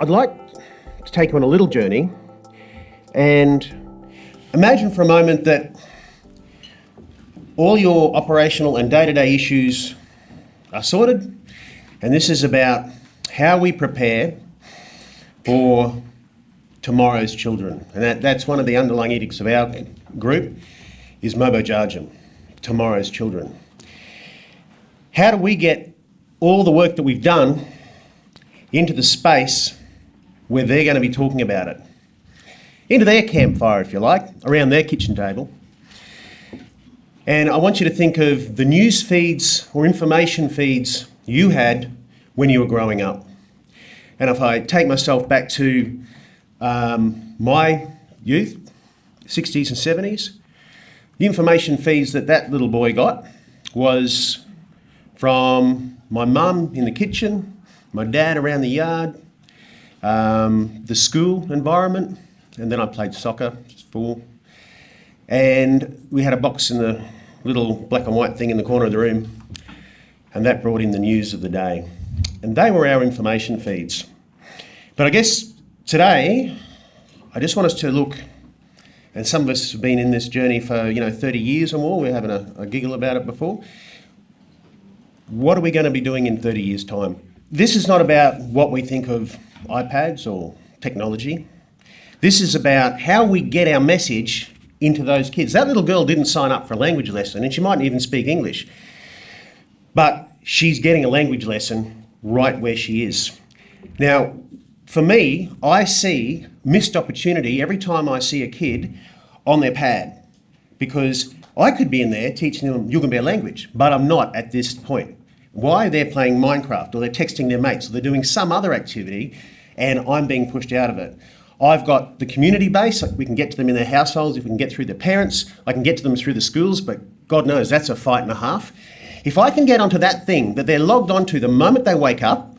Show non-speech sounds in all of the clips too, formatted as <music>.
I'd like to take you on a little journey and imagine for a moment that all your operational and day-to-day issues are sorted and this is about how we prepare for tomorrow's children. And that, that's one of the underlying edicts of our group is Mobo Jarjum, tomorrow's children. How do we get all the work that we've done into the space where they're going to be talking about it? Into their campfire, if you like, around their kitchen table. And I want you to think of the news feeds or information feeds you had when you were growing up. And if I take myself back to um, my youth, 60s and 70s, the information feeds that that little boy got was from my mum in the kitchen, my dad around the yard, um, the school environment, and then I played soccer, four. And we had a box in the little black and white thing in the corner of the room, and that brought in the news of the day. And they were our information feeds. But I guess today, I just want us to look and some of us have been in this journey for you know 30 years or more. We're having a, a giggle about it before. What are we going to be doing in 30 years' time? This is not about what we think of iPads or technology. This is about how we get our message into those kids. That little girl didn't sign up for a language lesson, and she mightn't even speak English, but she's getting a language lesson right where she is. Now, for me, I see missed opportunity every time I see a kid on their pad because I could be in there teaching them Yugambeh language, but I'm not at this point. Why? They're playing Minecraft or they're texting their mates or they're doing some other activity and I'm being pushed out of it. I've got the community base, we can get to them in their households, if we can get through their parents, I can get to them through the schools, but God knows that's a fight and a half. If I can get onto that thing that they're logged onto the moment they wake up,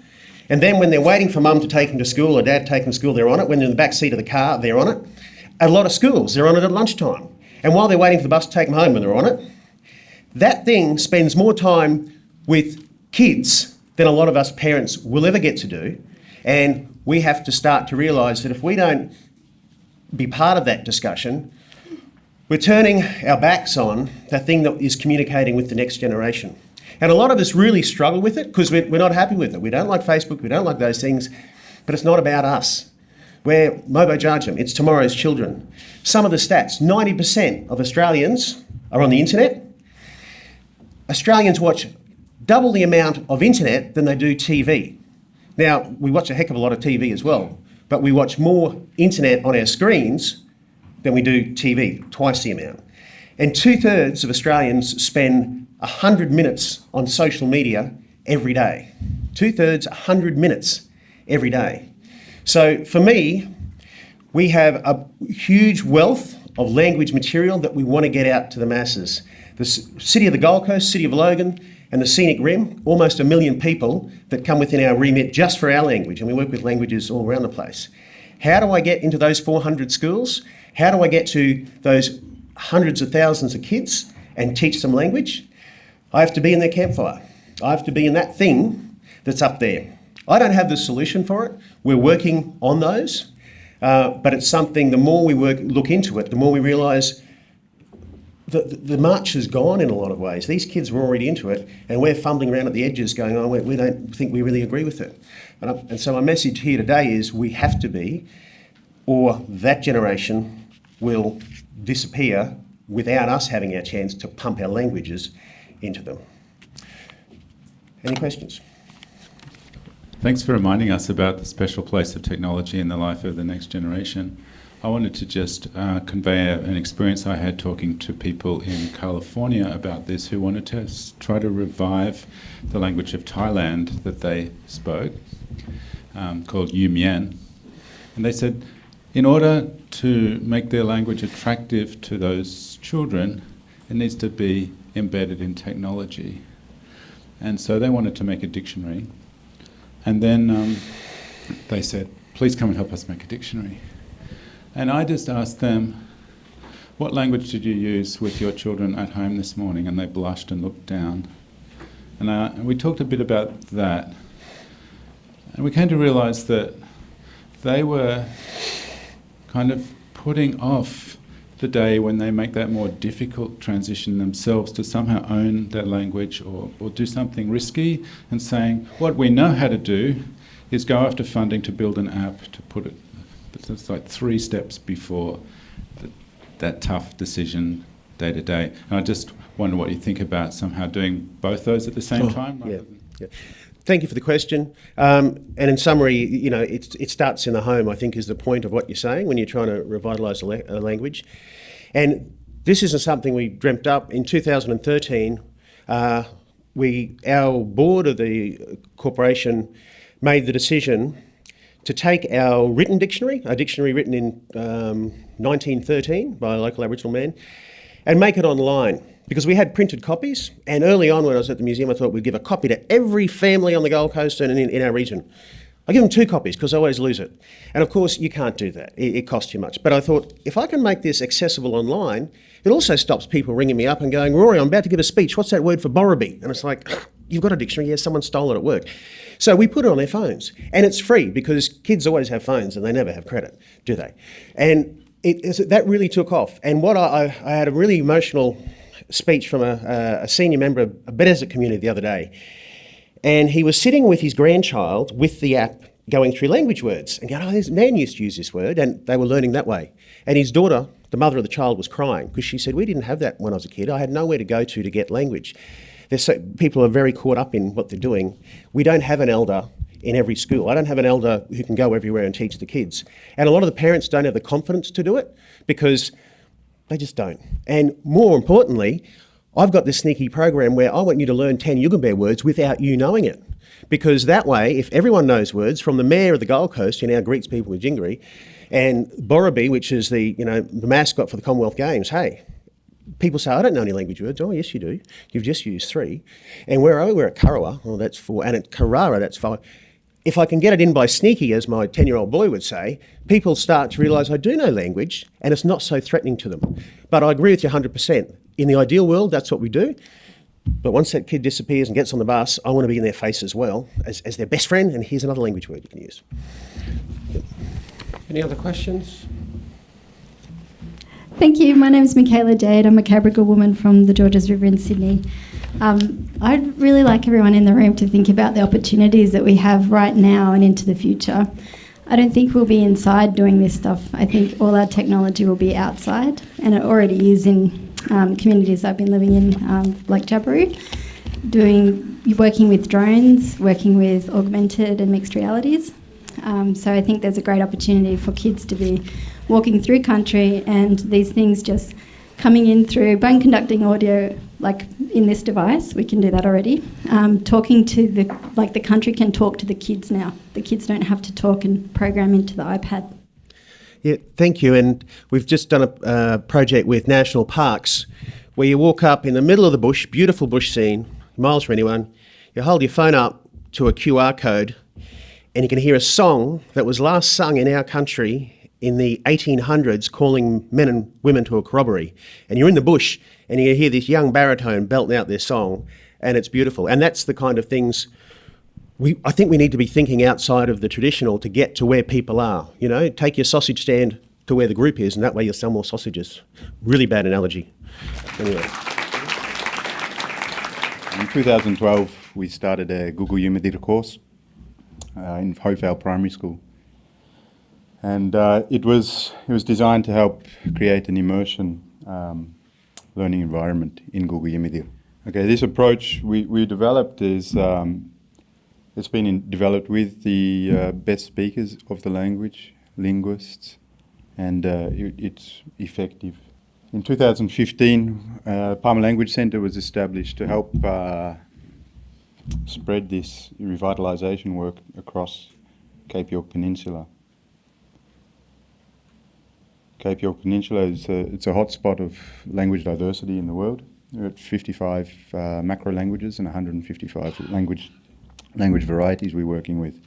and then when they're waiting for mum to take them to school or dad to take them to school, they're on it. When they're in the back seat of the car, they're on it. At a lot of schools, they're on it at lunchtime. And while they're waiting for the bus to take them home when they're on it, that thing spends more time with kids than a lot of us parents will ever get to do. And we have to start to realise that if we don't be part of that discussion, we're turning our backs on the thing that is communicating with the next generation. And a lot of us really struggle with it because we're, not happy with it. We don't like Facebook, we don't like those things, but it's not about us. We're Mobo Jarjum, it's tomorrow's children. Some of the stats 90% of Australians are on the internet. Australians watch double the amount of internet than they do TV. Now, we watch a heck of a lot of TV as well, but we watch more internet on our screens than we do TV, twice the amount. And two thirds of Australians spend 100 minutes on social media every day. Two thirds, 100 minutes every day. So for me, we have a huge wealth of language material that we want to get out to the masses. The city of the Gold Coast, city of Logan, and the Scenic Rim, almost a million people that come within our remit just for our language, and we work with languages all around the place. How do I get into those 400 schools? How do I get to those hundreds of thousands of kids and teach them language? I have to be in their campfire. I have to be in that thing that's up there. I don't have the solution for it. We're working on those, uh, but it's something, the more we work, look into it, the more we realise the, the march has gone in a lot of ways. These kids were already into it, and we're fumbling around at the edges going, oh, we, we don't think we really agree with it. And, I, and so my message here today is we have to be, or that generation will disappear without us having our chance to pump our languages into them. Any questions? Thanks for reminding us about the special place of technology in the life of the next generation. I wanted to just uh, convey an experience I had talking to people in California about this who wanted to try to revive the language of Thailand that they spoke, um, called Yu Mien. And they said, in order to make their language attractive to those children, it needs to be embedded in technology. And so they wanted to make a dictionary. And then um, they said, please come and help us make a dictionary. And I just asked them, what language did you use with your children at home this morning? And they blushed and looked down. And, uh, and we talked a bit about that. And we came to realize that they were kind of putting off the day when they make that more difficult transition themselves to somehow own their language or, or do something risky and saying, what we know how to do is go after funding to build an app to put it, it's like three steps before the, that tough decision day to day. And I just wonder what you think about somehow doing both those at the same Oh, time. yeah, yeah. Thank you for the question. Um, and in summary, you know, it, it starts in the home, I think, is the point of what you're saying when you're trying to revitalise a, la- a language. And this isn't something we dreamt up. In 2013, uh, we, our board of the corporation made the decision to take our written dictionary, a dictionary written in um, 1913 by a local Aboriginal man, and make it online because we had printed copies. And early on, when I was at the museum, I thought we'd give a copy to every family on the Gold Coast and in, in our region. I give them two copies because I always lose it. And of course, you can't do that, it, it costs you much. But I thought if I can make this accessible online, it also stops people ringing me up and going, Rory, I'm about to give a speech. What's that word for Borobi? And it's like, you've got a dictionary. Yes, someone stole it at work. So we put it on their phones. And it's free because kids always have phones and they never have credit, do they? And it, that really took off. And what I, I, had a really emotional speech from a, a, a senior member of a Beaudesert community the other day. And he was sitting with his grandchild with the app going through language words and going, oh, this man used to use this word. And they were learning that way. And his daughter, the mother of the child, was crying because she said, we didn't have that when I was a kid. I had nowhere to go to to get language. So, people are very caught up in what they're doing. We don't have an elder in every school. I don't have an elder who can go everywhere and teach the kids. And a lot of the parents don't have the confidence to do it because they just don't. And more importantly, I've got this sneaky program where I want you to learn 10 Yugambeh words without you knowing it. Because that way, if everyone knows words, from the mayor of the Gold Coast, who now greets people with Jingari, and Borobi, which is the, you know, the mascot for the Commonwealth Games, hey, people say, I don't know any language words. Oh, yes, you do. You've just used three. And where are we? We're at Karawa. Oh, that's four. And at Carrara, that's five. If I can get it in by sneaky, as my 10 year old boy would say, people start to realise I do know language and it's not so threatening to them. But I agree with you 100%. In the ideal world, that's what we do. But once that kid disappears and gets on the bus, I want to be in their face as well as, as their best friend. And here's another language word you can use. Any other questions? Thank you. My name is Mikaela Jade. I'm a Cabrogal woman from the Georges River in Sydney. Um, I'd really like everyone in the room to think about the opportunities that we have right now and into the future. I don't think we'll be inside doing this stuff. I think all our technology will be outside, and it already is in um, communities I've been living in, um, like Jabiru, doing working with drones, working with augmented and mixed realities. Um, so I think there's a great opportunity for kids to be walking through country and these things just coming in through bone conducting audio, like in this device, we can do that already. Um, talking to the, like the country can talk to the kids now. The kids don't have to talk and program into the iPad. Yeah, thank you. And we've just done a uh, project with national parks where you walk up in the middle of the bush, beautiful bush scene, miles from anyone. You hold your phone up to a QR code, and you can hear a song that was last sung in our country in the 1800s calling men and women to a corroboree. And you're in the bush, and you hear this young baritone belting out their song, and it's beautiful. And that's the kind of things we, I think we need to be thinking outside of the traditional to get to where people are. You know, take your sausage stand to where the group is, and that way you'll sell more sausages. Really bad analogy. Anyway, In 2012, we started a Guugu Yimithirr course uh, in Hope Vale Primary School. And uh, it, was, it was designed to help create an immersion um, learning environment in Guugu Yimithirr. Okay, this approach we, we developed is um, it's been in, developed with the uh, best speakers of the language, linguists, and uh, it, it's effective. In 2015, uh, Pama Language Centre was established to help uh, spread this revitalisation work across Cape York Peninsula. Cape York Peninsula is a, it's a hotspot of language diversity in the world. There are 55 uh, macro languages and 155 language language varieties we're working with.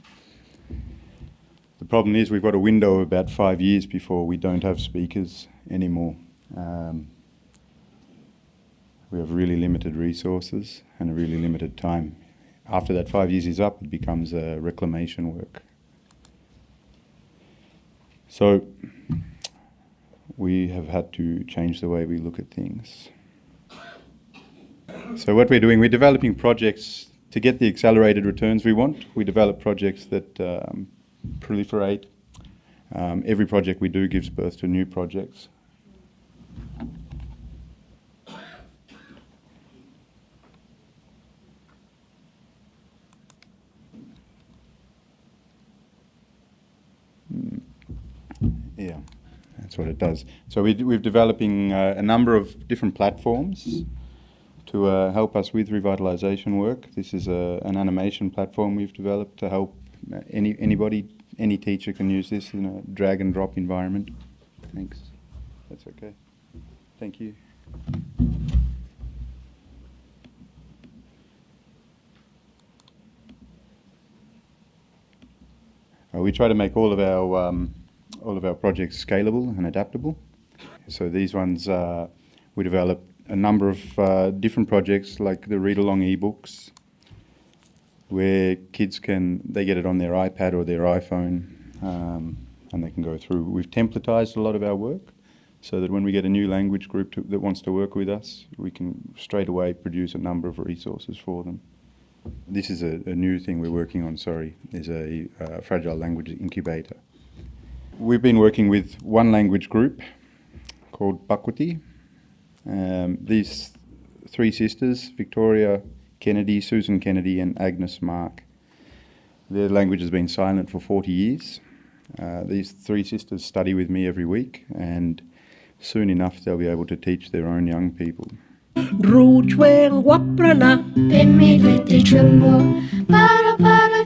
The problem is we've got a window of about five years before we don't have speakers anymore. Um, we have really limited resources and a really limited time. After that five years is up, it becomes reclamation work. So we have had to change the way we look at things. So what we're doing, we're developing projects to get the accelerated returns we want. We develop projects that um, proliferate. Um, every project we do gives birth to new projects. Mm. Yeah, that's what it does. So we, we're developing uh, a number of different platforms to uh, help us with revitalisation work. This is a, an animation platform we've developed to help uh, any anybody, any teacher can use this in a drag and drop environment. Thanks. That's okay. Thank you. Uh, we try to make all of our um, all of our projects scalable and adaptable. So these ones uh, we develop a number of uh, different projects like the read along ebooks where kids can they get it on their iPad or their iPhone um, and they can go through. We've templatized a lot of our work so that when we get a new language group to, that wants to work with us, we can straight away produce a number of resources for them. This is a, a new thing we're working on, sorry, is a uh, fragile language incubator. We've been working with one language group called Pakuti, um, these three sisters, Victoria Kennedy, Susan Kennedy, and Agnes Mark, their language has been silent for 40 years. Uh, these three sisters study with me every week, and soon enough they'll be able to teach their own young people. para para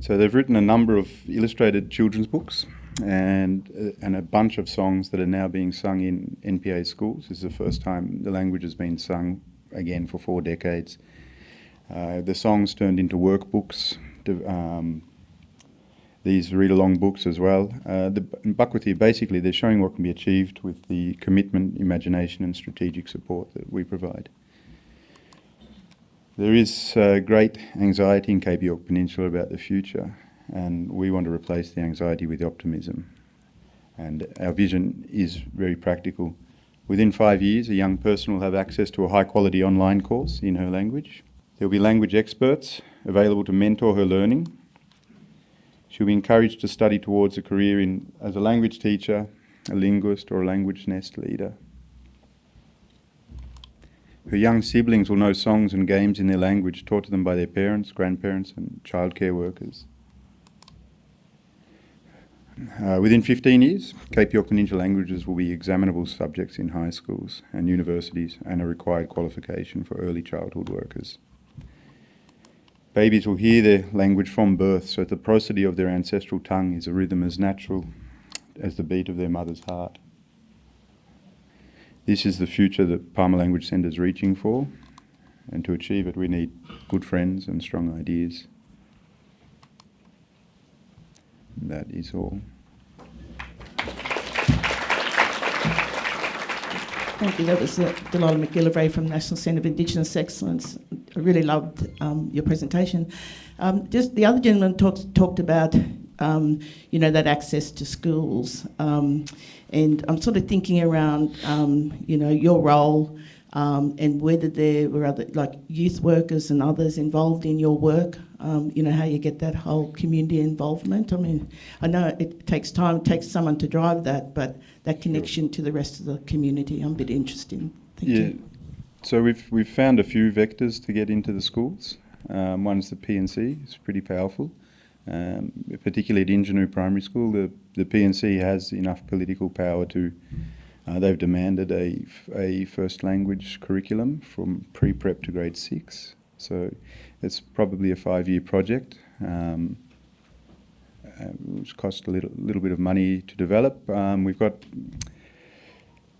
so they've written a number of illustrated children's books and, uh, and a bunch of songs that are now being sung in NPA schools. This is the first time the language has been sung again for four decades. Uh, the songs turned into workbooks, um, these read-along books as well. Uh, the Bakwati, basically, they're showing what can be achieved with the commitment, imagination and strategic support that we provide. There is uh, great anxiety in Cape York Peninsula about the future, and we want to replace the anxiety with optimism. And our vision is very practical. Within five years, a young person will have access to a high quality online course in her language. There will be language experts available to mentor her learning. She'll be encouraged to study towards a career in, as a language teacher, a linguist, or a language nest leader. Her young siblings will know songs and games in their language taught to them by their parents, grandparents, and childcare workers. Uh, within 15 years, Cape York Peninsula languages will be examinable subjects in high schools and universities and a required qualification for early childhood workers. Babies will hear their language from birth, so the prosody of their ancestral tongue is a rhythm as natural as the beat of their mother's heart. This is the future that Pama Language Centre is reaching for, and to achieve it, we need good friends and strong ideas. That is all. Thank you. That was Delilah McGillivray from National Centre of Indigenous Excellence. I really loved um, your presentation. Um, just the other gentleman talked talked about um, you know that access to schools. Um, and I'm sort of thinking around, um, you know, your role um, and whether there were other, like youth workers and others involved in your work, um, you know, how you get that whole community involvement. I mean, I know it takes time, it takes someone to drive that, but that connection to the rest of the community, I'm a bit interested in. Thank yeah. You. So we've, we've found a few vectors to get into the schools. Um, one's the P&C, it's pretty powerful. Um, particularly at Injinoo Primary School, the, the P&C has enough political power to, uh, they've demanded a, a first language curriculum from pre-prep to grade six. So it's probably a five-year project, um, uh, which cost a little, little bit of money to develop. Um, we've got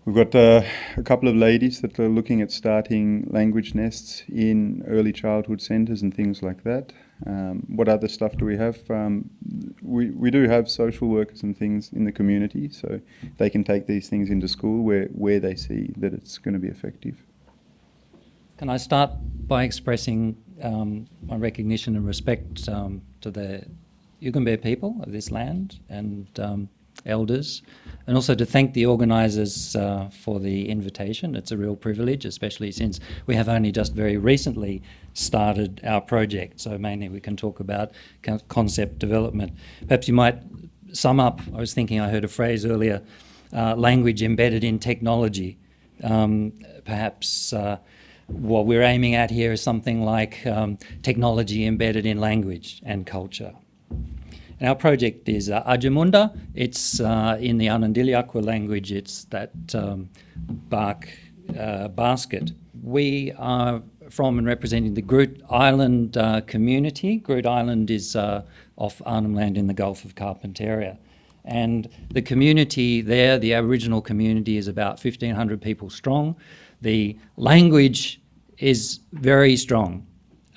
We've got uh, a couple of ladies that are looking at starting language nests in early childhood centres and things like that. Um, what other stuff do we have? Um, we, we do have social workers and things in the community, so they can take these things into school where, where they see that it's going to be effective. Can I start by expressing um, my recognition and respect um, to the Yugambeh people of this land and um, elders, and also to thank the organisers uh, for the invitation. It's a real privilege, especially since we have only just very recently started our project, so mainly we can talk about concept development. Perhaps you might sum up, I was thinking I heard a phrase earlier, uh, language embedded in technology. Um, perhaps uh, what we're aiming at here is something like um, technology embedded in language and culture. And our project is uh, Ajamurnda. It's uh, in the Anindilyakwa language, it's that um, bark uh, basket. We are from and representing the Groote Eylandt uh, community. Groote Eylandt is uh, off Arnhem Land in the Gulf of Carpentaria. And the community there, the Aboriginal community, is about 1,500 people strong. The language is very strong,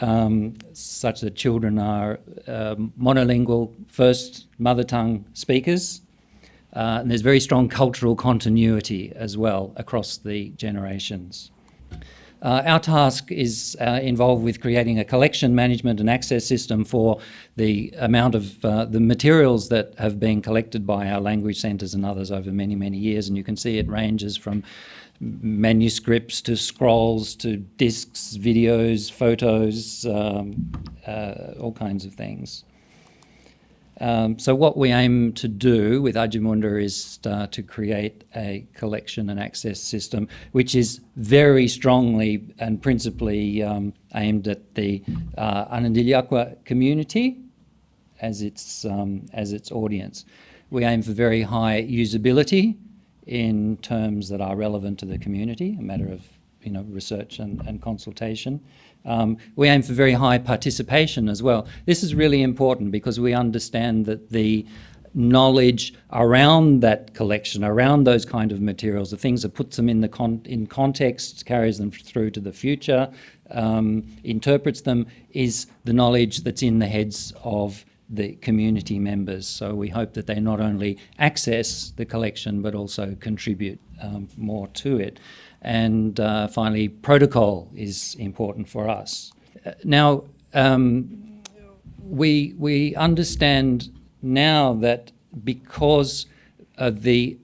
um, such that children are uh, monolingual first mother tongue speakers. Uh, and there's very strong cultural continuity as well across the generations. Uh, our task is uh, involved with creating a collection management and access system for the amount of uh, the materials that have been collected by our language centres and others over many, many years. And you can see it ranges from manuscripts to scrolls to discs, videos, photos, um, uh, all kinds of things. Um, so what we aim to do with Ajamurnda is uh, to create a collection and access system which is very strongly and principally um, aimed at the uh, Anindilyakwa community as its, um, as its audience. We aim for very high usability in terms that are relevant to the community, a matter of you know, research and, and consultation. Um, we aim for very high participation as well. This is really important because we understand that the knowledge around that collection, around those kind of materials, the things that puts them in the con in context, carries them through to the future, um, interprets them, is the knowledge that's in the heads of the community members. So we hope that they not only access the collection but also contribute um, more to it. And uh, finally, protocol is important for us. Uh, now, um, we, we understand now that because of the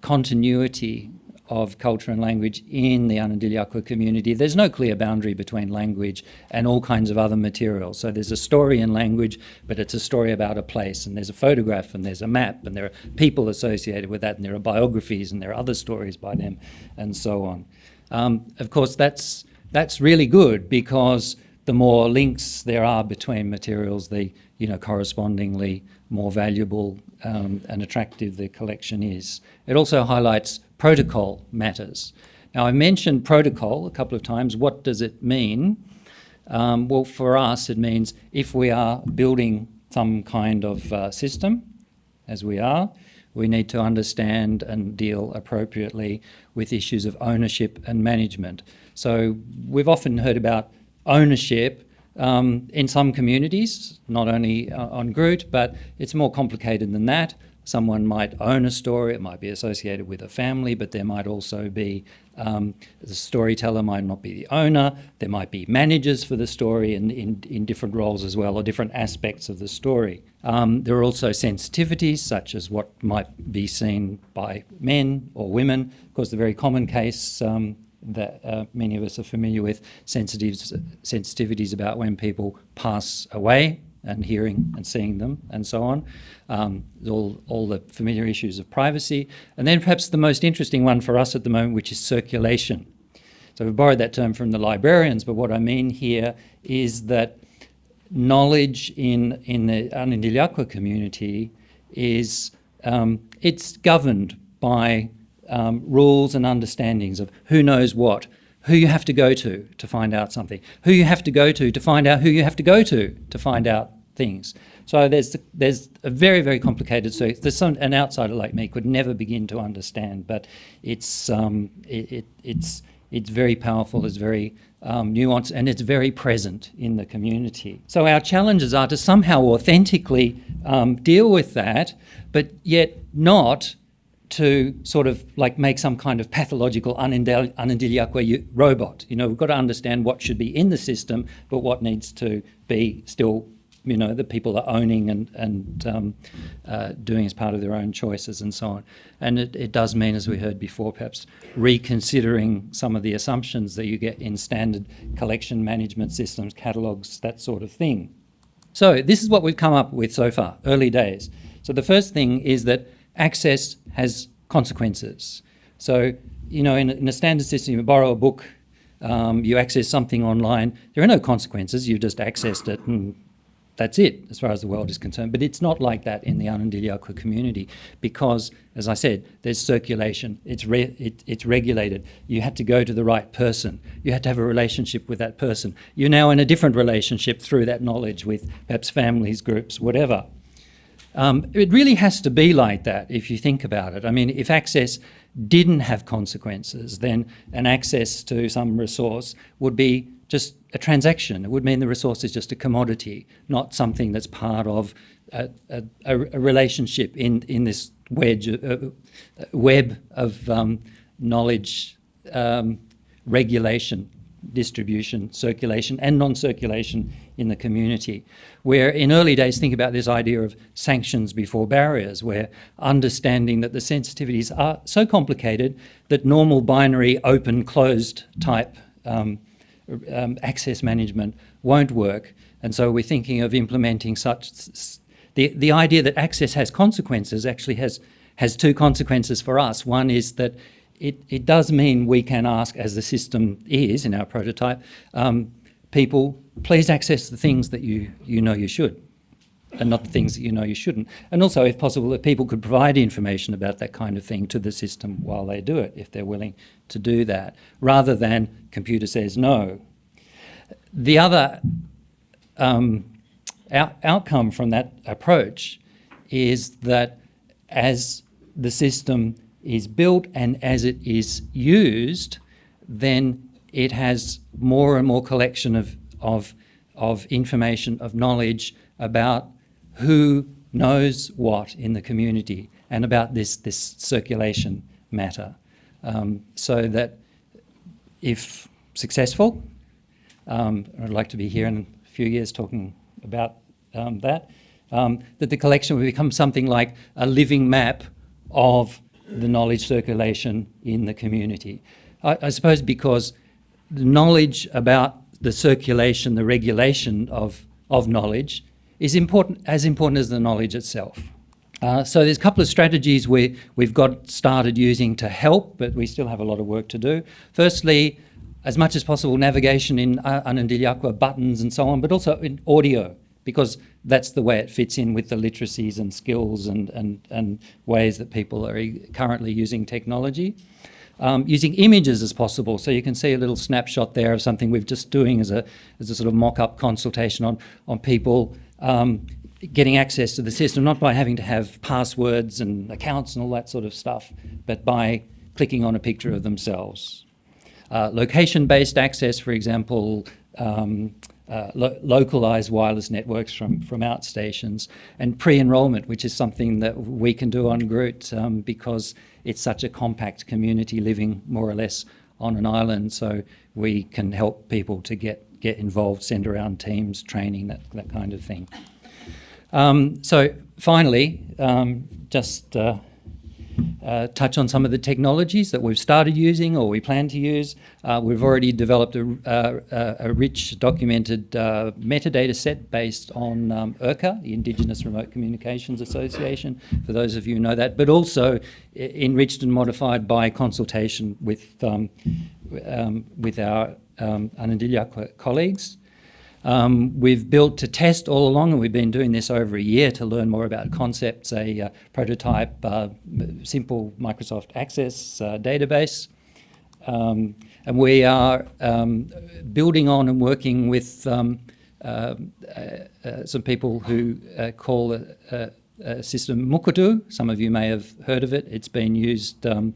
continuity of culture and language in the Anindilyakwa community. There's no clear boundary between language and all kinds of other materials. So there's a story in language, but it's a story about a place, and there's a photograph, and there's a map, and there are people associated with that, and there are biographies, and there are other stories by them, and so on. Um, of course, that's, that's really good because the more links there are between materials, the you know, correspondingly more valuable um, and attractive the collection is. It also highlights protocol matters. Now, I mentioned protocol a couple of times. What does it mean? Um, well, for us, it means if we are building some kind of uh, system, as we are, we need to understand and deal appropriately with issues of ownership and management. So we've often heard about ownership um, in some communities, not only uh, on Groote, but it's more complicated than that. Someone might own a story, it might be associated with a family, but there might also be um, the storyteller might not be the owner, there might be managers for the story in, in, in different roles as well, or different aspects of the story. Um, there are also sensitivities, such as what might be seen by men or women. Of course, the very common case um, that uh, many of us are familiar with, sensitivities, sensitivities about when people pass away and hearing and seeing them and so on. Um, all, all the familiar issues of privacy. And then perhaps the most interesting one for us at the moment, which is circulation. So we've borrowed that term from the librarians, but what I mean here is that knowledge in, in the Anindilyakwa community is, um, it's governed by um, rules and understandings of who knows what, who you have to go to to find out something, who you have to go to to find out who you have to go to to find out things. So there's there's a very very complicated. So there's some an outsider like me could never begin to understand, but it's um, it, it, it's it's very powerful. It's very um, nuanced and it's very present in the community. So our challenges are to somehow authentically um, deal with that, but yet not to sort of like make some kind of pathological Anindilyakwa robot. You know, we've got to understand what should be in the system, but what needs to be still, you know, the people are owning and, and um, uh, doing as part of their own choices and so on. And it, it does mean, as we heard before, perhaps reconsidering some of the assumptions that you get in standard collection management systems, catalogues, that sort of thing. So this is what we've come up with so far, early days. So the first thing is that access has consequences. So, you know, in, in a standard system, you borrow a book, um, you access something online, there are no consequences, you've just accessed it and that's it as far as the world is concerned. But it's not like that in the Anindilyakwa community because, as I said, there's circulation, it's, it, it's regulated. You had to go to the right person. You had to have a relationship with that person. You're now in a different relationship through that knowledge with perhaps families, groups, whatever. Um, it really has to be like that if you think about it. I mean, if access didn't have consequences, then an access to some resource would be just a transaction. It would mean the resource is just a commodity, not something that's part of a, a, a relationship in, in this wedge, uh, web of um, knowledge um, regulation distribution, circulation and non-circulation in the community. Where in early days, think about this idea of sanctions before barriers, where understanding that the sensitivities are so complicated that normal binary open closed type um, um, access management won't work. And so we're thinking of implementing such, the, the idea that access has consequences actually has, has two consequences for us. One is that it, it does mean we can ask, as the system is in our prototype, um, people, please access the things that you, you know you should and not the things that you know you shouldn't. And also, if possible, that people could provide information about that kind of thing to the system while they do it, if they're willing to do that, rather than computer says no. The other um, out outcome from that approach is that as the system is built and as it is used, then it has more and more collection of, of, of information, of knowledge about who knows what in the community and about this, this circulation matter. Um, so that if successful, um, I'd like to be here in a few years talking about um, that, um, that the collection will become something like a living map of the knowledge circulation in the community. I, I suppose because the knowledge about the circulation, the regulation of, of knowledge is important, as important as the knowledge itself. Uh, so there's a couple of strategies we, we've got started using to help, but we still have a lot of work to do. Firstly, as much as possible, navigation in uh, Anindilyakwa buttons and so on, but also in audio because that's the way it fits in with the literacies and skills and, and, and ways that people are currently using technology. Um, using images as possible. So you can see a little snapshot there of something we've just doing as a, as a sort of mock-up consultation on, on people um, getting access to the system, not by having to have passwords and accounts and all that sort of stuff, but by clicking on a picture of themselves. Uh, Location-based access, for example, um, uh, lo localized wireless networks from, from outstations, and pre-enrollment, which is something that we can do on Groote um, because it's such a compact community living more or less on an island, so we can help people to get, get involved, send around teams, training, that, that kind of thing. Um, so finally, um, just uh, uh, touch on some of the technologies that we've started using or we plan to use. Uh, we've already developed a, uh, a rich documented uh, metadata set based on um, IRCA, the Indigenous Remote Communications Association, for those of you who know that, but also enriched and modified by consultation with, um, um, with our um, colleagues. Um, we've built to test all along, and we've been doing this over a year to learn more about concepts, a uh, prototype, uh, simple Microsoft Access uh, database. Um, and we are um, building on and working with um, uh, uh, some people who uh, call a system Mukurtu. Some of you may have heard of it. It's been used um,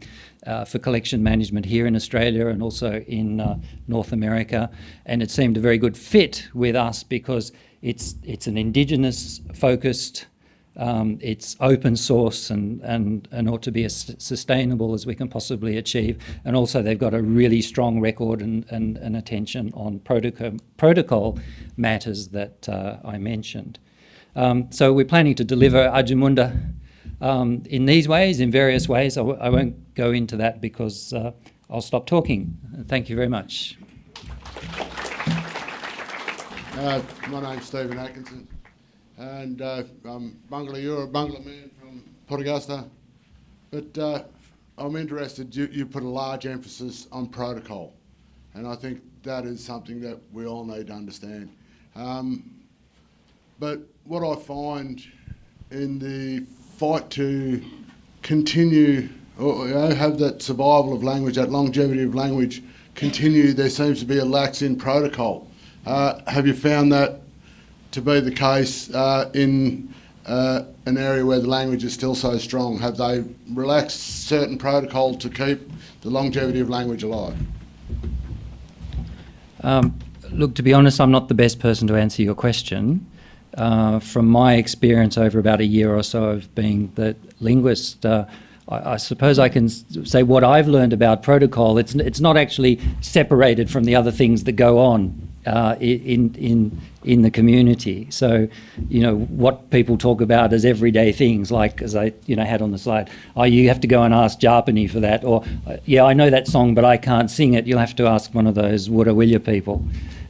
uh, for collection management here in Australia and also in uh, North America. And it seemed a very good fit with us because it's, it's an indigenous focused Um, it's open source and, and, and ought to be as sustainable as we can possibly achieve. And also, they've got a really strong record and, and, and attention on protocol, protocol matters that uh, I mentioned. Um, so, we're planning to deliver Ajamurnda um, in these ways, in various ways. I w- I won't go into that because uh, I'll stop talking. Thank you very much. Uh, my name's Stephen Atkinson, and uh, I'm Barngarla, you're a Barngarla man from Port Augusta, but uh, I'm interested, you, you put a large emphasis on protocol, and I think that is something that we all need to understand. Um, but what I find in the fight to continue or you know, have that survival of language, that longevity of language continue, there seems to be a lax in protocol. Uh, have you found that to be the case uh, in uh, an area where the language is still so strong? Have they relaxed certain protocol to keep the longevity of language alive? Um, look, to be honest, I'm not the best person to answer your question. Uh, from my experience over about a year or so of being the linguist, uh, I, suppose I can say what I've learned about protocol. It's it's not actually separated from the other things that go on uh, in in in the community. So, you know, what people talk about as everyday things, like as I you know had on the slide. Oh, you have to go and ask Japani for that, or yeah, I know that song, but I can't sing it. You'll have to ask one of those Wurawilla people.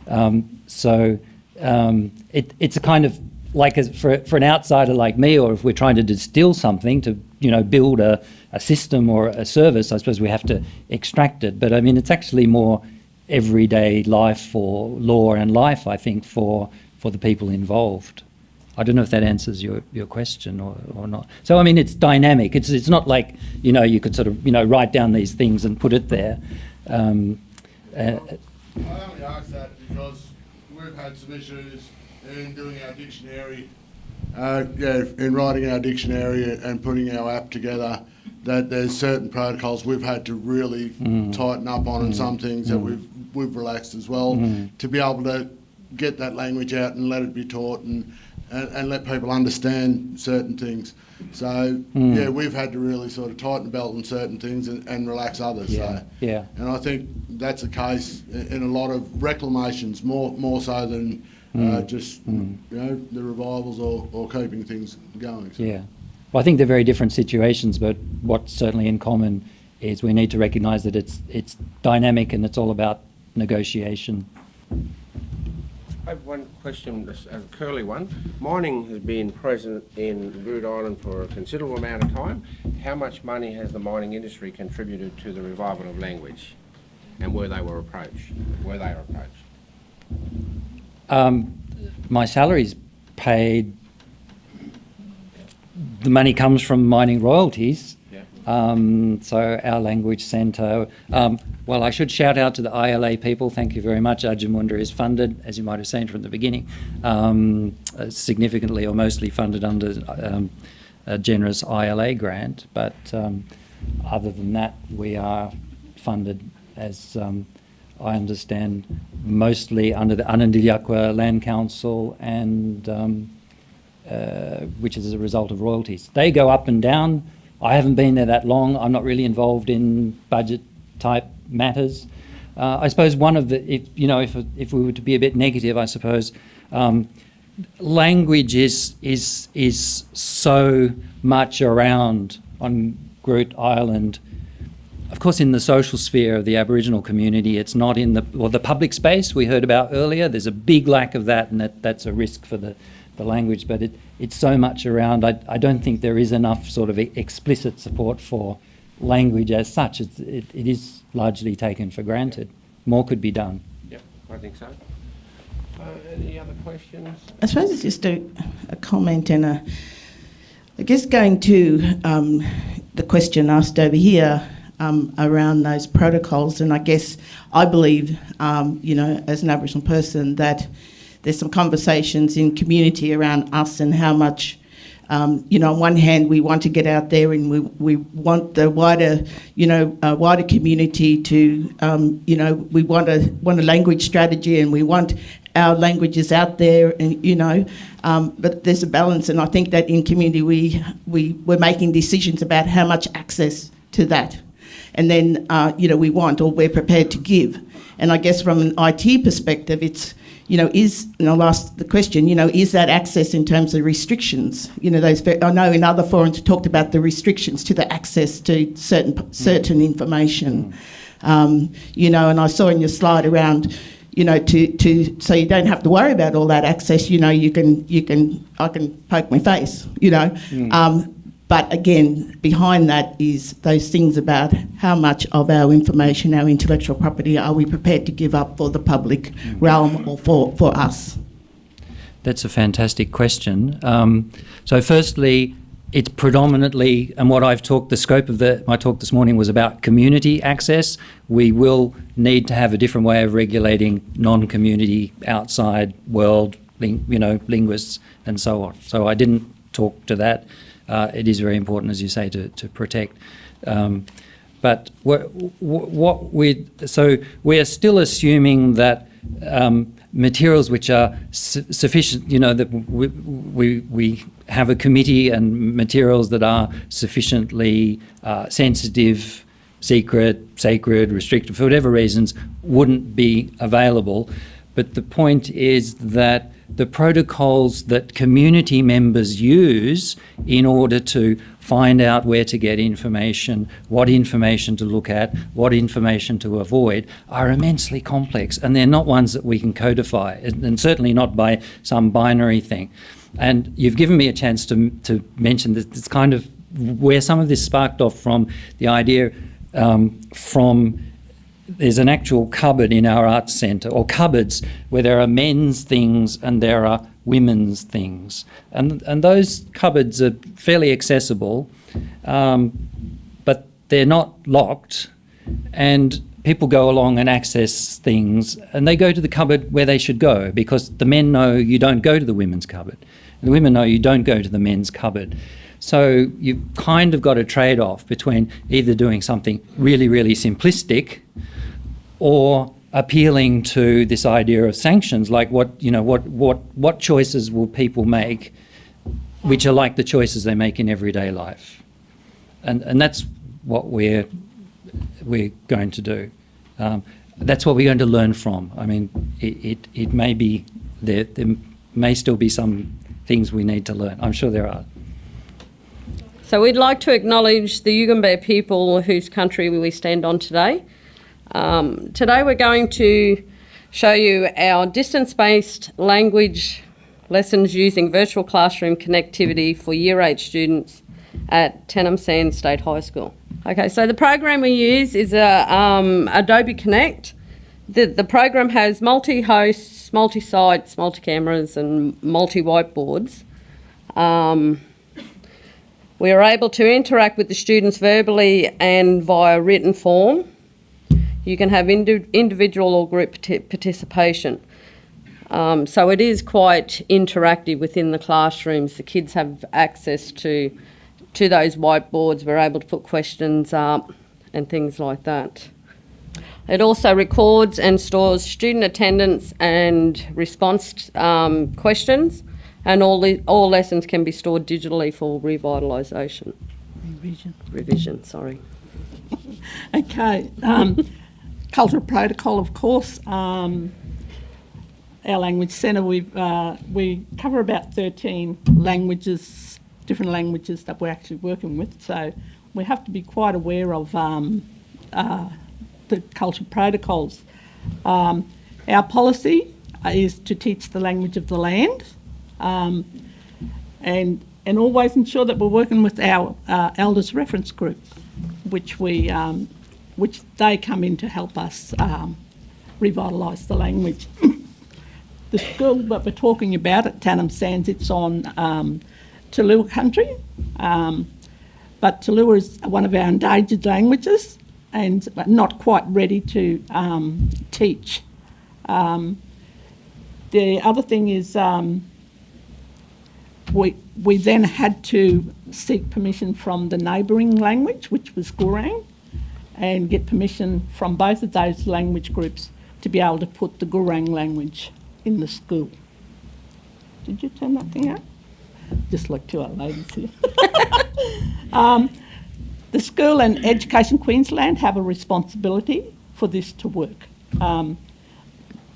Um, so, um, it, it's a kind of like as for for an outsider like me, or if we're trying to distill something to you know build a, a system or a service, I suppose we have to extract it. But I mean, it's actually more everyday life for law and life, I think, for, for the people involved. I don't know if that answers your, your question or, or not. So I mean, it's dynamic. It's it's not like you know you could sort of you know write down these things and put it there. Um, uh, I only ask that because had some issues in doing our dictionary, uh, yeah, in writing our dictionary and putting our app together that there's certain protocols we've had to really mm. tighten up on, mm. and some things mm. that we've we've relaxed as well mm. to be able to get that language out and let it be taught and and, and let people understand certain things. So mm. yeah, we've had to really sort of tighten the belt on certain things and, and relax others. Yeah. So, yeah. And I think that's the case in a lot of reclamations, more more so than mm. uh, just mm. you know the revivals or, or keeping things going. So. Yeah. Well, I think they're very different situations, but what's certainly in common is we need to recognise that it's it's dynamic and it's all about negotiation. I have one question, a curly one. Mining has been present in Groote Eylandt for a considerable amount of time. How much money has the mining industry contributed to the revival of language? And were they were approached? Were they approached? Um, my salary's paid the money comes from mining royalties. Um, so our language centre. Um, well, I should shout out to the ILA people. Thank you very much. Ajamurnda is funded, as you might have seen from the beginning, um, uh, significantly or mostly funded under um, a generous ILA grant. But um, other than that, we are funded as um, I understand, mostly under the Anindilyakwa Land Council and uh, which is a result of royalties. They go up and down. I haven't been there that long. I'm not really involved in budget type matters. Uh, I suppose one of the, if, you know, if, if we were to be a bit negative, I suppose, um, language is, is, is so much around on Groote Eylandt. Of course, in the social sphere of the Aboriginal community, it's not in the, or the public space we heard about earlier. There's a big lack of that, and that, that's a risk for the, the language, but it, it's so much around. I, I don't think there is enough sort of explicit support for language as such. It's, it, it is largely taken for granted. More could be done. Yep, I think so. Uh, any other questions? I suppose it's just a, a comment and a, I guess going to um, the question asked over here um, around those protocols, and I guess I believe, um, you know, as an Aboriginal person, that there's some conversations in community around us and how much um, you know, on one hand, we want to get out there and we, we want the wider, you know, uh, wider community to, um, you know, we want a want a language strategy and we want our languages out there, and you know, um, but there's a balance, and I think that in community we we we're making decisions about how much access to that, and then uh, you know we want or we're prepared to give, and I guess from an IT perspective, it's you know, is, and I'll ask the question, you know, is that access in terms of restrictions? You know, those, I know in other forums talked about the restrictions to the access to certain, certain information. Um, you know, and I saw in your slide around, you know, to, to, so you don't have to worry about all that access, you know, you can, you can, I can poke my face, you know. Um, but again, behind that is those things about how much of our information, our intellectual property, are we prepared to give up for the public realm or for, for us? That's a fantastic question. Um, so, firstly, it's predominantly, and what I've talked, the scope of the, my talk this morning was about community access. We will need to have a different way of regulating non-community, outside world, you know, linguists and so on. So I didn't talk to that. Uh, it is very important, as you say, to, to protect. Um, but what, what we so we are still assuming that um, materials which are su sufficient, you know, that we, we, we have a committee and materials that are sufficiently uh, sensitive, secret, sacred, restricted, for whatever reasons, wouldn't be available. But the point is that the protocols that community members use in order to find out where to get information, what information to look at, what information to avoid, are immensely complex. And they're not ones that we can codify, and certainly not by some binary thing. And you've given me a chance to, to mention that it's kind of where some of this sparked off from the idea um, from there's an actual cupboard in our arts centre, or cupboards, where there are men's things and there are women's things. And, and those cupboards are fairly accessible, um, but they're not locked. And people go along and access things, and they go to the cupboard where they should go because the men know you don't go to the women's cupboard. And the women know you don't go to the men's cupboard. So you've kind of got a trade off between either doing something really, really simplistic or appealing to this idea of sanctions, like what you know, what what what choices will people make, which are like the choices they make in everyday life, and and that's what we're we're going to do. Um, that's what we're going to learn from. I mean, it it, it may be there, there may still be some things we need to learn. I'm sure there are. So we'd like to acknowledge the Yugambeh people whose country we stand on today. Um, today we're going to show you our distance-based language lessons using virtual classroom connectivity for Year 8 students at Tannum Sands State High School. Okay, so the program we use is a, um, Adobe Connect. The, the program has multi-hosts, multi-sites, multi-cameras and multi-whiteboards. Um, we are able to interact with the students verbally and via written form. You can have indi individual or group participation. Um, so it is quite interactive within the classrooms. The kids have access to to those whiteboards. We're able to put questions up and things like that. It also records and stores student attendance and response um, questions, and all, all lessons can be stored digitally for revitalisation. Revision. Revision, sorry. <laughs> okay. Um, cultural protocol, of course. Um, our language centre, we uh, we cover about 13 languages, different languages that we're actually working with. So we have to be quite aware of um, uh, the cultural protocols. Um, our policy is to teach the language of the land, um, and and always ensure that we're working with our uh, elders reference group, which we um, which they come in to help us um, revitalise the language. <coughs> the school that we're talking about at Tannum Sands, it's on um, Tjulwa country, um, but Tjulwa is one of our endangered languages and not quite ready to um, teach. Um, the other thing is um, we, we then had to seek permission from the neighbouring language, which was Gurang, and get permission from both of those language groups to be able to put the Gurang language in the school. Did you turn that thing out? Just like two old ladies here. <laughs> um, the school and Education Queensland have a responsibility for this to work. Um,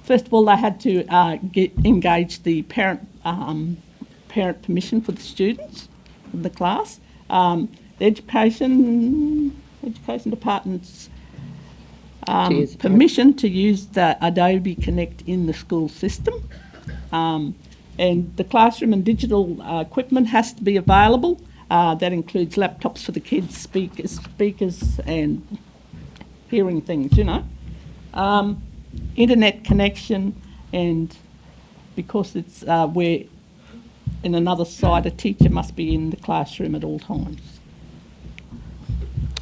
first of all, they had to uh, get, engage the parent um, parent permission for the students of the class. Um, the education education department's um, permission to use the Adobe Connect in the school system. Um, and the classroom and digital uh, equipment has to be available. Uh, that includes laptops for the kids, speakers, speakers, and hearing things. You know, um, internet connection, and because it's uh, we're in another site, a teacher must be in the classroom at all times.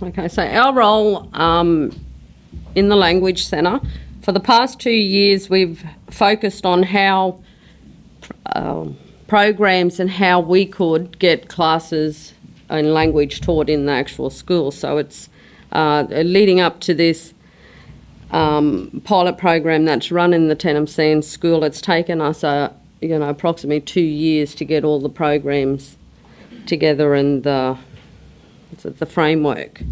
Okay, so our role um, in the Language Centre, for the past two years, we've focused on how um, programs and how we could get classes in language taught in the actual school. So it's uh, leading up to this um, pilot program that's run in the Tannum Sands School. It's taken us, uh, you know, approximately two years to get all the programs together and the the framework.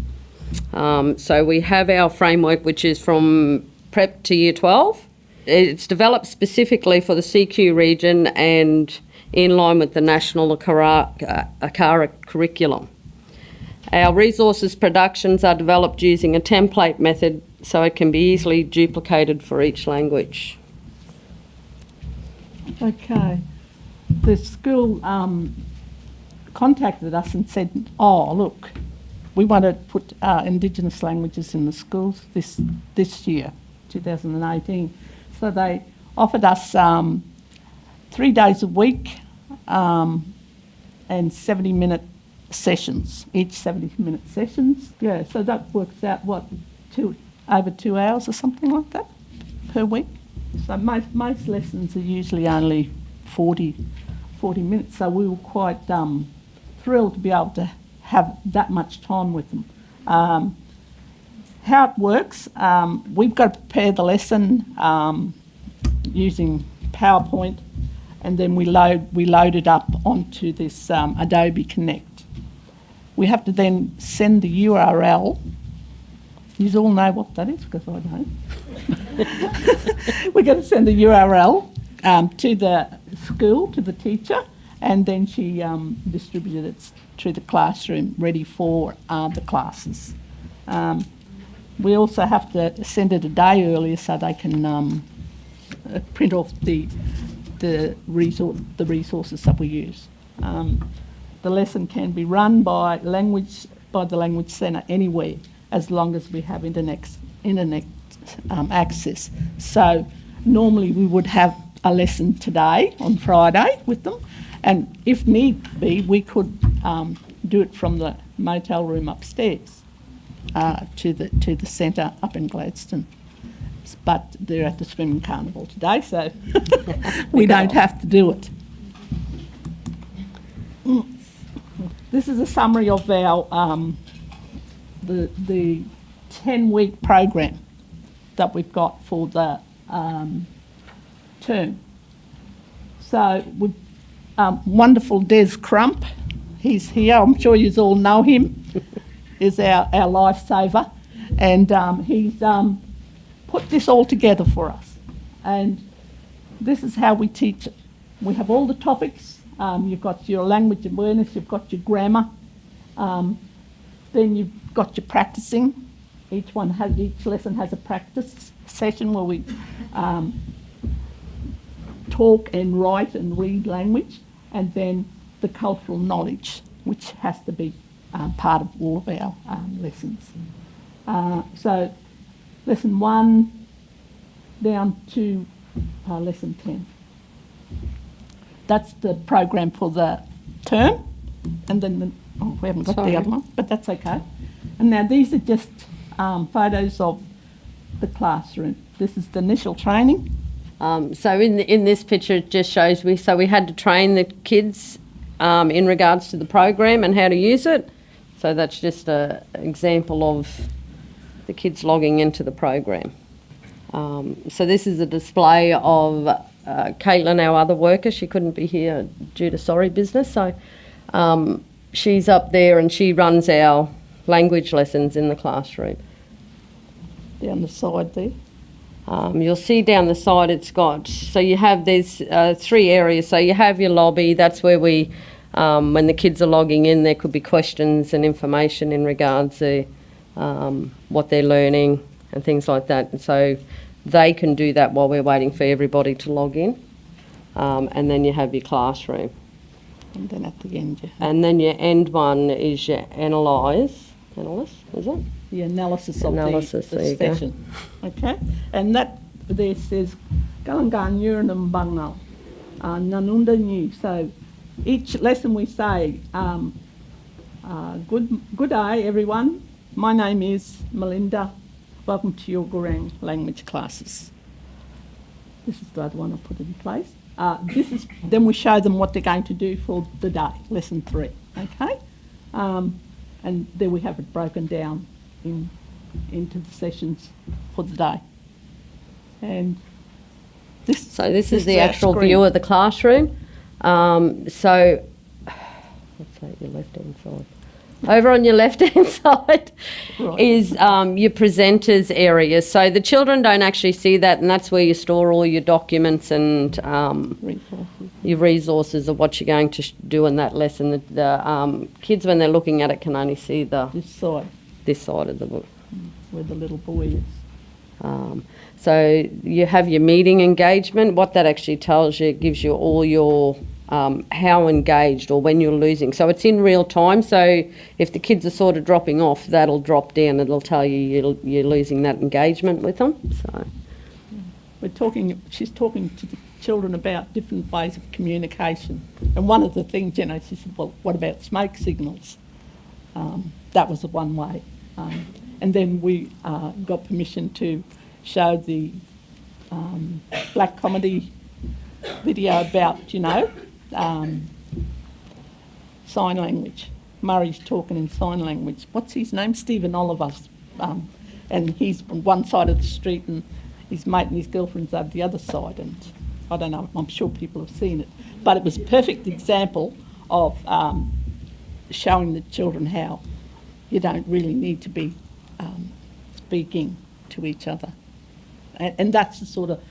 Um, so we have our framework, which is from prep to year 12. It's developed specifically for the CQ region and in line with the national ACARA, uh, curriculum. Our resources productions are developed using a template method so it can be easily duplicated for each language. Okay. The school um, contacted us and said, "Oh, look, we want to put uh, Indigenous languages in the schools this this year, 2018." So they offered us um, three days a week um, and 70-minute sessions, each 70-minute sessions. Yeah, so that works out what two over two hours or something like that per week. So most most lessons are usually only 40, 40 minutes. So we were quite um, thrilled to be able to have that much time with them. Um, how it works, um, we've got to prepare the lesson um, using PowerPoint, and then we load we load it up onto this um, Adobe Connect. We have to then send the URL. You all know what that is because I don't. <laughs> We're going to send the URL um, to the school, to the teacher, and then she um, distributed it to the classroom ready for uh, the classes. Um, we also have to send it a day earlier so they can um, uh, print off the the, resor- the resources that we use. Um, the lesson can be run by language by the language centre anywhere as long as we have internet internet um, access. So normally we would have a lesson today on Friday with them, and if need be, we could um, do it from the motel room upstairs uh, to the to the centre up in Gladstone. But they're at the swimming carnival today, so <laughs> we don't have to do it. This is a summary of our um, the the ten week program that we've got for the um, term. So with um, wonderful Des Crump, he's here. I'm sure you all know him. <laughs> is our our lifesaver, and um, he's um, put this all together for us. And this is how we teach it. We have all the topics. Um, you've got your language awareness. You've got your grammar. Um, then you've got your practicing. Each one has each lesson has a practice session where we um, talk and write and read language, and then the cultural knowledge, which has to be um, part of all of our um, lessons. Uh, so, lesson one down to uh, lesson 10. That's the program for the term, and then the, oh, we haven't got Sorry. the other one, but that's okay. And now these are just um, photos of the classroom. This is the initial training. Um, so in the, in this picture, it just shows we so we had to train the kids um, in regards to the program and how to use it. So that's just a example of the kids logging into the program. Um, so this is a display of uh, Caitlin, our other worker, she couldn't be here due to sorry business, so um, she's up there and she runs our language lessons in the classroom. Down the side there. Um, you'll see down the side it's got, so you have, there's uh, three areas. So you have your lobby, that's where we, um, when the kids are logging in, there could be questions and information in regards to um, what they're learning and things like that. And so they can do that while we're waiting for everybody to log in. Um, and then you have your classroom. And then at the end, And then your end one is your analyse. Analyse, is it? The analysis of Analysis, the, there the go. session. Okay? And that there says Galangan Yuranam Bangal, uh, Nanunda New. So each lesson we say, um, uh, good, good day everyone. My name is Melinda. Welcome to your Gurang language classes. This is the other one I put in place. Uh, this is then we show them what they're going to do for the day, lesson three. Okay, um, and then we have it broken down in into the sessions for the day. And this So this is the actual screen. view of the classroom. Um, so, <sighs> what's that, your left-hand side? Over on your left-hand <laughs> side Right. is um, your presenters area. So the children don't actually see that, and that's where you store all your documents and um, resources. your resources of what you're going to sh- do in that lesson. The, the um, kids, when they're looking at it, can only see the This side this side of the book. where the little boy is. Um, so you have your meeting engagement. What that actually tells you, it gives you all your um, how engaged or when you're losing. So it's in real time. So if the kids are sort of dropping off, that'll drop down. It'll tell you you're, you're losing that engagement with them. So We're talking. She's talking to the children about different ways of communication. And one of the things, you know, she said, "Well, what about smoke signals?" Um, that was the one way. Um, and then we uh, got permission to show the um, black comedy video about, you know, um, sign language. Murray's talking in sign language. What's his name? Steven Oliver. Um, and he's on one side of the street and his mate and his girlfriend's over the other side. And I don't know, I'm sure people have seen it. But it was a perfect example of um, showing the children how you don't really need to be um, speaking to each other. And, and that's the sort of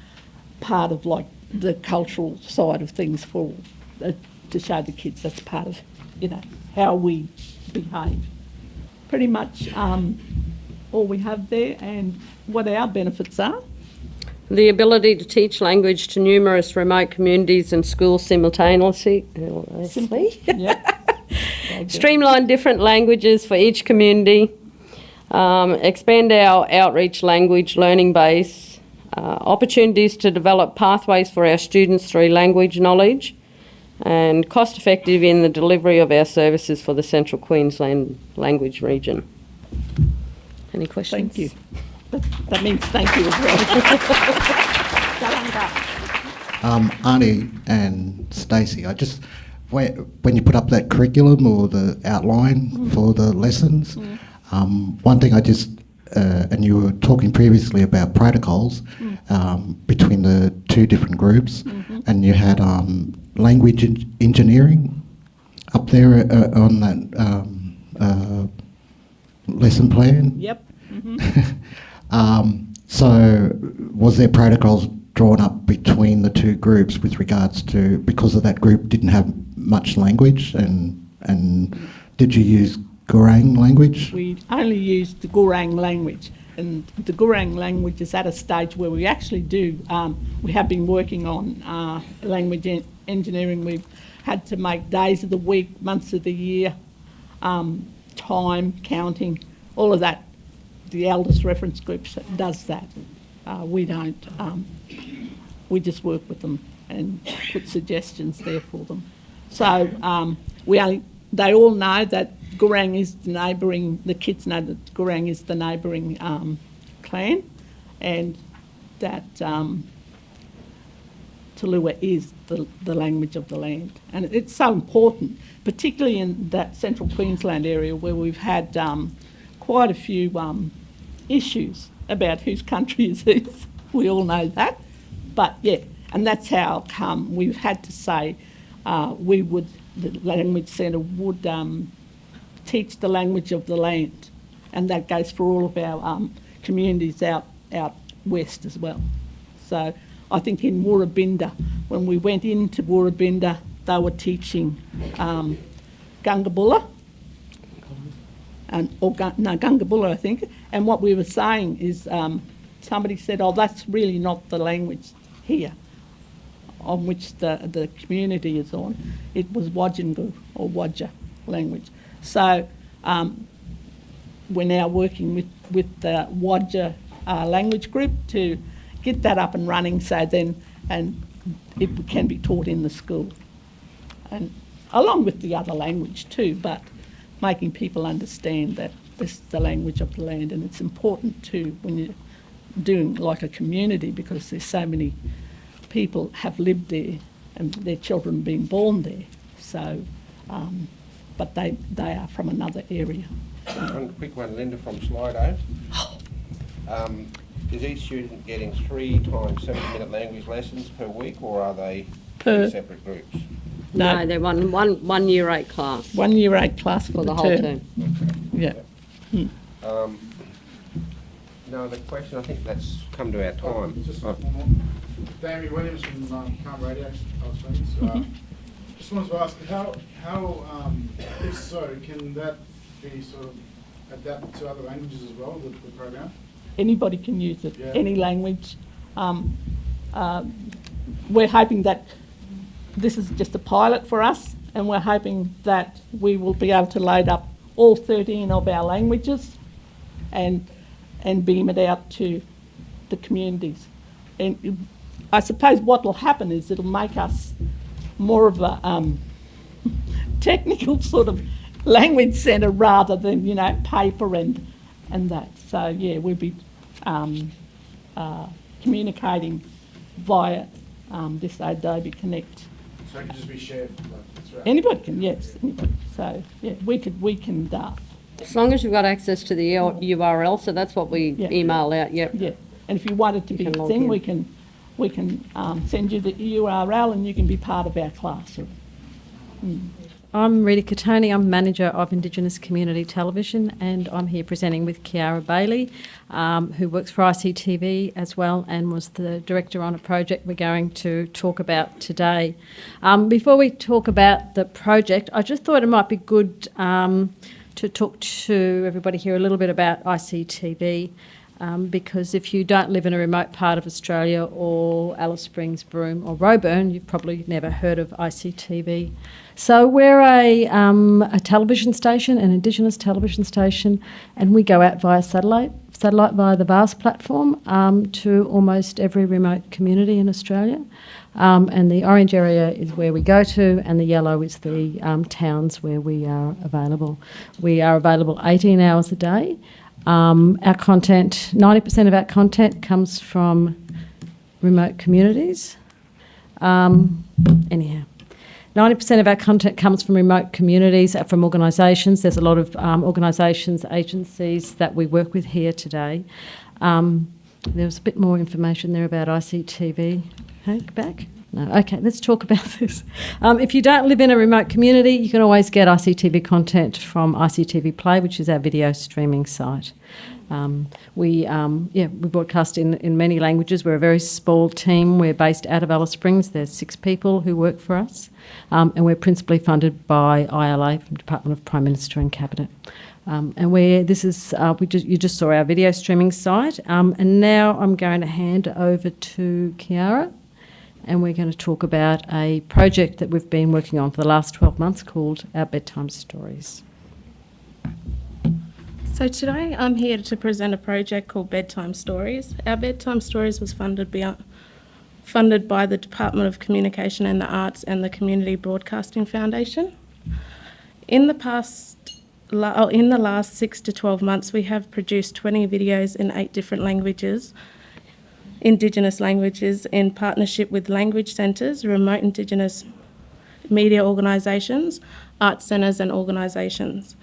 part of like the cultural side of things for uh, to show the kids that's part of you know how we behave. Pretty much um, all we have there, and what our benefits are. the ability to teach language to numerous remote communities and schools simultaneously. simultaneously. Yeah. Streamline different languages for each community, um, expand our outreach language learning base, uh, opportunities to develop pathways for our students through language knowledge, and cost effective in the delivery of our services for the Central Queensland language region. Any questions? Thank you. That, that means thank you as well. <laughs> Um, Arnie and Stacey, I just when, when you put up that curriculum or the outline for the lessons, um, one thing I just uh, and you were talking previously about protocols um, between the two different groups, and you had um, language en- engineering up there uh, on that um, uh, lesson plan. Yep. <laughs> Um, so, was there protocols drawn up between the two groups with regards to because of that group didn't have much language, and and did you use Gurang language? We only use the Gurang language, and the Gurang language is at a stage where we actually do. Um, we have been working on uh, language en- engineering. We've had to make days of the week, months of the year, um, time counting, all of that. The eldest reference group does that. Uh, we don't. Um, we just work with them and put suggestions there for them. So um, we only, they all know that Gurang is the neighbouring, the kids know that Gurang is the neighbouring um, clan and that um, Tulua is the, the language of the land. And it's so important, particularly in that central Queensland area where we've had um, quite a few um, issues about whose country is whose. <laughs> We all know that. But yeah, And that's how come we've had to say uh, we would, the Language Centre would um, teach the language of the land. And that goes for all of our um, communities out, out west as well. So I think in Woorabinda, when we went into Woorabinda, they were teaching um, Gungabulla, and, or no, Gungabulla, I think. And what we were saying is um, somebody said, oh, that's really not the language here on which the, the community is on. It was Wajangu or Wadja language. So um, we're now working with, with the Wadja uh, language group to get that up and running so then and it can be taught in the school. And along with the other language too, but making people understand that this is the language of the land and it's important too when you're doing like a community because there's so many people have lived there and their children being born there. So, um, but they, they are from another area. One quick one, Linda from Slido. Um, is each student getting three times 70-minute language lessons per week, or are they Per- separate groups? No. No, they're one, one, one year eight class One year eight class for, for the the, whole term. term. Yeah. Um, no the question. I think that's come to our time. Just one more. Damien Williams from um, CAAMA Radio, Alice Springs. Uh, just wanted to ask, how, how, um, if so, can that be sort of adapted to other languages as well, the, the program? Anybody can use it, Yeah. any language. Um, um, we're hoping that this is just a pilot for us, and we're hoping that we will be able to load up all 13 of our languages and and beam it out to the communities. And I suppose what will happen is it'll make us more of a um, <laughs> technical sort of language centre rather than you know paper and and that. So yeah, we'll be um, uh, communicating via um, this Adobe Connect. So it can just be shared like. Anybody can, yes, anybody. So yeah, we could we can uh, As long as you've got access to the URL, so that's what we Yeah. email out, yep. yeah. And if you want it to You be can a thing, in. we can we can um, send you the URL and you can be part of our classroom. I'm Rita Cattoni, I'm Manager of Indigenous Community Television, and I'm here presenting with Kiara Bailey, um, who works for ICTV as well and was the director on a project we're going to talk about today. Um, before we talk about the project, I just thought it might be good um, to talk to everybody here a little bit about ICTV. Um, because if you don't live in a remote part of Australia or Alice Springs, Broome, or Roebourne, you've probably never heard of ICTV. So we're a, um, a television station, an Indigenous television station, and we go out via satellite, satellite via the VAST platform um, to almost every remote community in Australia. Um, and the orange area is where we go to, and the yellow is the um, towns where we are available. We are available 18 hours a day. Um, our content, 90% of our content comes from remote communities. Um, anyhow, 90% of our content comes from remote communities, uh, from organisations. There's a lot of um, organisations, agencies that we work with here today. Um, there was a bit more information there about ICTV. Hank, back? No. Okay, let's talk about <laughs> this. Um, if you don't live in a remote community, you can always get ICTV content from ICTV Play, which is our video streaming site. Um, we um, yeah we broadcast in, in many languages. We're a very small team. We're based out of Alice Springs. There's six people who work for us, um, and we're principally funded by ILA, from Department of Prime Minister and Cabinet. Um, and we this is uh, we just you just saw our video streaming site, um, and now I'm going to hand over to Kiara, and we're going to talk about a project that we've been working on for the last 12 months called Our Bedtime Stories. So today I'm here to present a project called Bedtime Stories. Our Bedtime Stories was funded by, funded by the Department of Communication and the Arts and the Community Broadcasting Foundation. In the past, oh, in the last six to 12 months, we have produced 20 videos in eight different languages, Indigenous languages, in partnership with language centres, remote Indigenous media organisations, arts centres and organisations.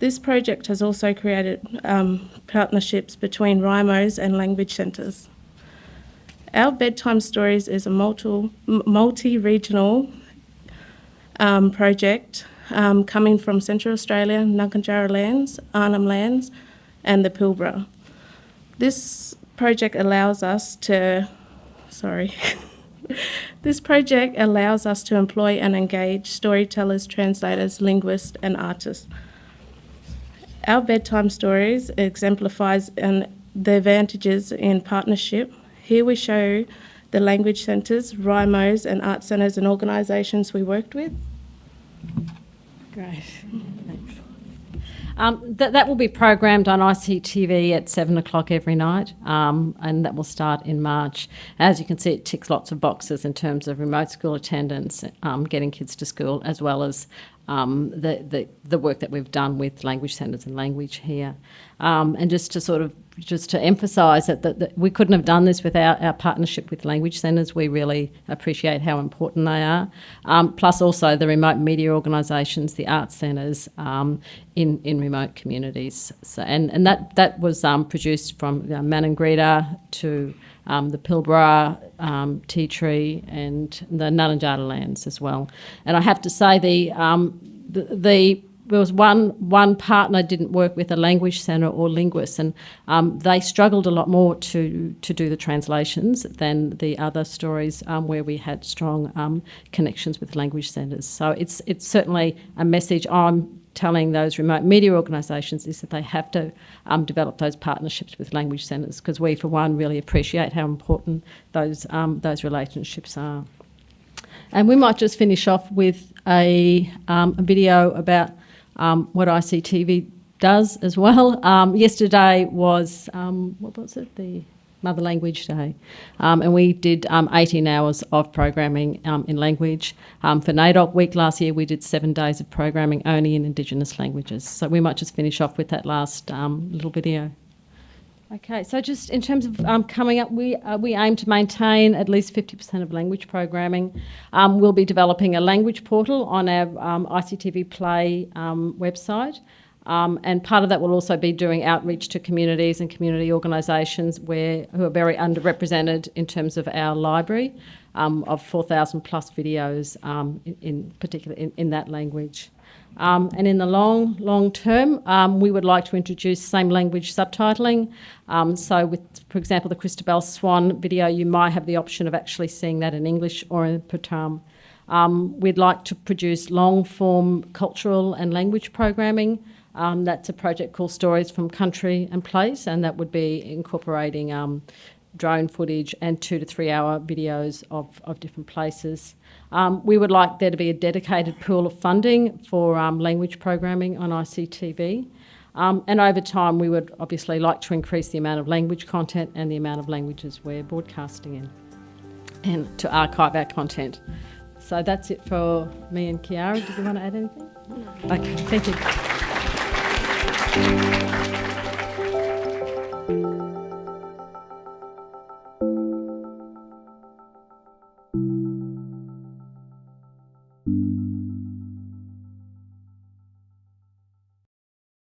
This project has also created um, partnerships between RIMOs and language centres. Our Bedtime Stories is a multi, multi-regional um, project um, coming from Central Australia, Ngaanyatjarra lands, Arnhem lands, and the Pilbara. This project allows us to, sorry, <laughs> this project allows us to employ and engage storytellers, translators, linguists, and artists. Our bedtime stories exemplifies an, the advantages in partnership. Here we show the language centres, RIMOs, and art centres and organisations we worked with. Great. Um, that, that will be programmed on ICTV at seven o'clock every night, um, and that will start in March. As you can see, it ticks lots of boxes in terms of remote school attendance, um, getting kids to school, as well as um, the, the, the work that we've done with language centres and language here. Um, and just to sort of just to emphasise that, that, that, we couldn't have done this without our partnership with language centres. We really appreciate how important they are. Um, plus also the remote media organisations, the art centres um, in, in remote communities. So, and, and that, that was um, produced from you know, Maningrida to um, the Pilbara, um, Ti Tree, and the Ngaanyatjarra lands as well. And I have to say, the, um, the, the there was one one partner didn't work with a language centre or linguist, and um, they struggled a lot more to to do the translations than the other stories um, where we had strong um, connections with language centres. So it's it's certainly a message I'm telling those remote media organisations is that they have to um, develop those partnerships with language centres because we, for one, really appreciate how important those um, those relationships are. And we might just finish off with a, um, a video about um, what ICTV does as well. Um, yesterday was, um, what was it, the Mother Language Day. Um, and we did um, 18 hours of programming um, in language. Um, for NAIDOC week last year, we did seven days of programming only in Indigenous languages. So we might just finish off with that last um, little video. Okay, so just in terms of um, coming up, we, uh, we aim to maintain at least 50% of language programming. Um, we'll be developing a language portal on our um, ICTV Play um, website. Um, and part of that will also be doing outreach to communities and community organisations where who are very underrepresented in terms of our library um, of 4,000 plus videos in, in particular in, in that language. Um, and in the long, long term, um, we would like to introduce same language subtitling. Um, so with, for example, the Christabel Swan video, you might have the option of actually seeing that in English or in Patam. Um, we'd like to produce long form cultural and language programming. Um, that's a project called Stories from Country and Place, and that would be incorporating um, drone footage and two to three hour videos of, of different places. Um, we would like there to be a dedicated pool of funding for um, language programming on ICTV. Um, and over time, we would obviously like to increase the amount of language content and the amount of languages we're broadcasting in and to archive our content. So that's it for me and Kiara. Did you want to add anything? No. Okay, Thank you.